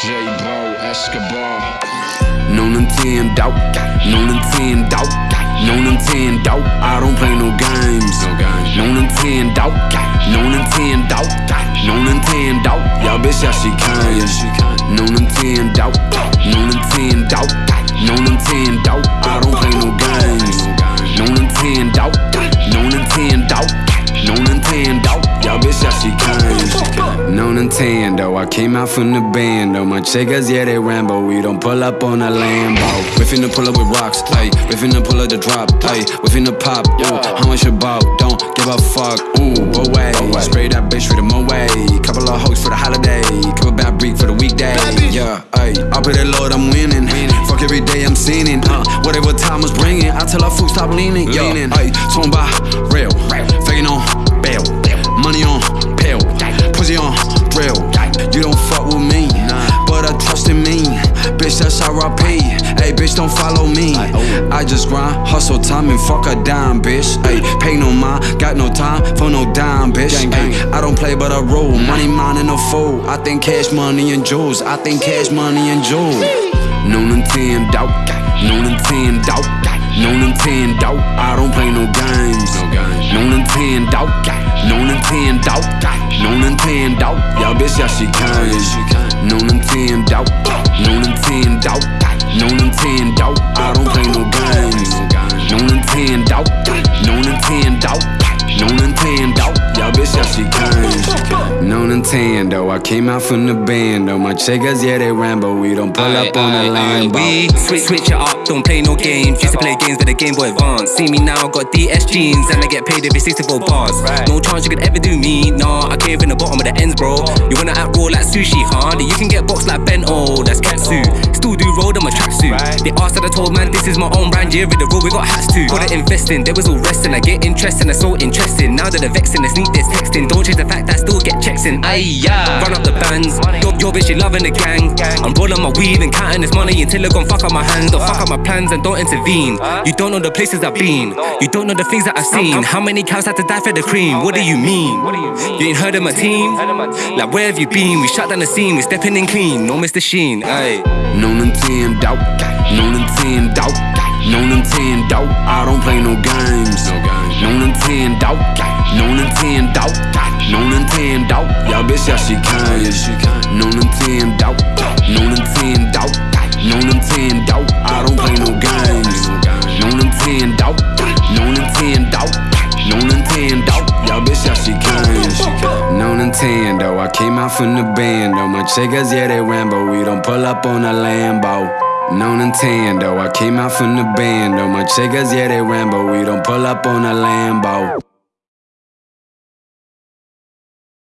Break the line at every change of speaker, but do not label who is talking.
Escobar. No Nintendo, no Nintendo, no Nintendo. I don't play no games. No games. No Nintendo, no Nintendo, no Nintendo. Y'all bitch, yeah she can. Nintendo, I came out from the band. Oh, my chicas, yeah, they Rambo. We don't pull up on a Lambo. We finna pull up with rocks, ayy. We finna pull up the drop, ayy. We finna pop, ooh. How much you about? Don't give a fuck, ooh. Away. Spray that bitch with a way. Couple of hoes for the holiday. Couple bad break for the weekday. Yeah, ayy. I put it Lord, I'm winning. Fuck every day, I'm sinning. Uh, whatever time was bringing, I tell her food stop leaning. Yeah, ayy. Talking about bitch, don't follow me. I just grind, hustle time, and fuck a dime, bitch. Hey, pay no mind, got no time for no dime, bitch. Ay, I don't play, but I roll. Money, mine, and a fool. I think cash, money, and jewels. I think cash, money, and jewels. No Nintendo, no Nintendo, no Nintendo. I don't play no games. No Nintendo, no Nintendo, no Nintendo. Y'all bitch, yeah she can. No Nintendo, no Nintendo, no Nintendo. I don't play no games. No Nintendo, Nintendo, I came out from the band. Oh, my chicas, yeah, they Rambo. We don't pull up on the line,
We switch, switch it up, don't play no games. Used to play games with the Game Boy Advance. See me now, got DS jeans, and I get paid every 64 bars. No chance you could ever do me, nah. I came from the bottom of the ends, bro. You wanna act raw like sushi, huh? You can get boxed like Ben Bento, that's Katsu. Still do roll in my tracksuit. They asked that I told man, this is my own brand, yeah, with the road we got hats too. Got it investing, there was all resting. I get interest and I so interesting. Now that they're vexing, they sneak this texting. Don't change the fact that I still get checks in. Aye, yeah. Run up the bands. Your, your bitch, she loving the gang. I'm rolling my weed and counting this money until it gon' fuck up my hands. Don't fuck up my plans and don't intervene. You don't know the places I've been. You don't know the things that I've seen. How many cows had to die for the cream? What do you mean? You ain't heard of my team? Like, where have you been? We shut down the scene, we stepping in clean. No Mr. Sheen, aye.
No Nintendo, no Nintendo, no Nintendo. I don't play no games. No Nintendo, no Nintendo, no she can. No Nintendo, no Nintendo, no Nintendo. I don't play no games. No Nintendo, no Nintendo, no Nintendo. Y'all bitch, yeah she can. No Nintendo, I came out from the band. Oh, my chicas, yeah, they Rambo. We don't pull up on a Lambo. No Nintendo, I came out from the band. Oh, my chicas, yeah, they Rambo. We don't pull up on a Lambo.